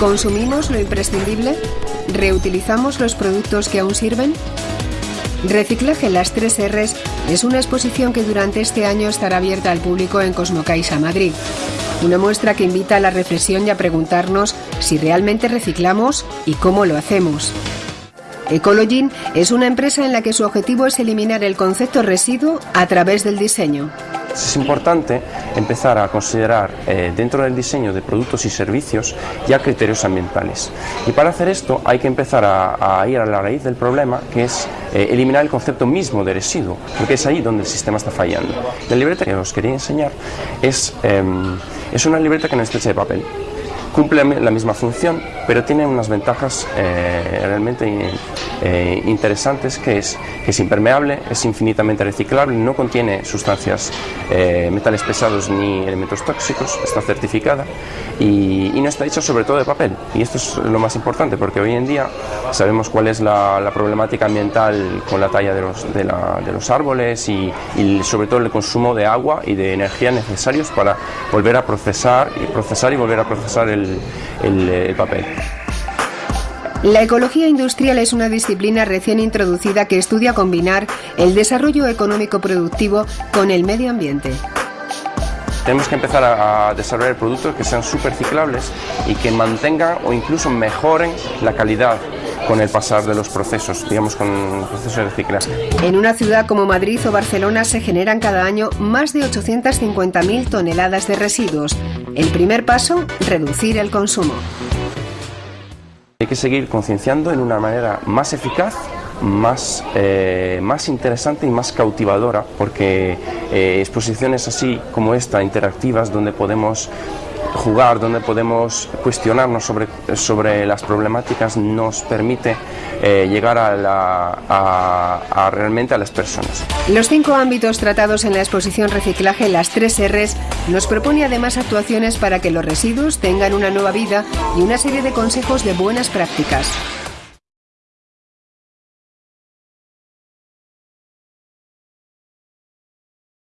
¿Consumimos lo imprescindible? ¿Reutilizamos los productos que aún sirven? Reciclaje las 3 Rs es una exposición que durante este año estará abierta al público en Cosmocaixa Madrid. Una muestra que invita a la reflexión y a preguntarnos si realmente reciclamos y cómo lo hacemos. Ecologin es una empresa en la que su objetivo es eliminar el concepto residuo a través del diseño. Es importante empezar a considerar eh, dentro del diseño de productos y servicios ya criterios ambientales. Y para hacer esto hay que empezar a, ir a la raíz del problema, que es eh, eliminar el concepto mismo de residuo, porque es ahí donde el sistema está fallando. La libreta que os quería enseñar es, em, es una libreta que no está hecha de papel cumple la misma función, pero tiene unas ventajas eh, realmente eh, interesantes, que es que es impermeable, es infinitamente reciclable, no contiene sustancias, eh, metales pesados ni elementos tóxicos, está certificada y, no está hecha sobre todo de papel. Y esto es lo más importante, porque hoy en día sabemos cuál es la, problemática ambiental con la talla de los, de, los árboles y, sobre todo el consumo de agua y de energía necesarios para volver a procesar y procesar y volver a procesar el el, papel. La ecología industrial es una disciplina recién introducida que estudia combinar el desarrollo económico productivo con el medio ambiente. Tenemos que empezar a, desarrollar productos que sean super ciclables y que mantengan o incluso mejoren la calidad con el pasar de los procesos, digamos con procesos de reciclaje. En una ciudad como Madrid o Barcelona se generan cada año más de 850.000 toneladas de residuos, el primer paso, reducir el consumo. Hay que seguir concienciando en una manera más eficaz más, eh, más interesante y más cautivadora porque eh, exposiciones así como esta, interactivas, donde podemos jugar, donde podemos cuestionarnos sobre, sobre las problemáticas, nos permite eh, llegar a, la, a, realmente a las personas. Los cinco ámbitos tratados en la exposición Reciclaje, las tres Rs, nos propone además actuaciones para que los residuos tengan una nueva vida y una serie de consejos de buenas prácticas.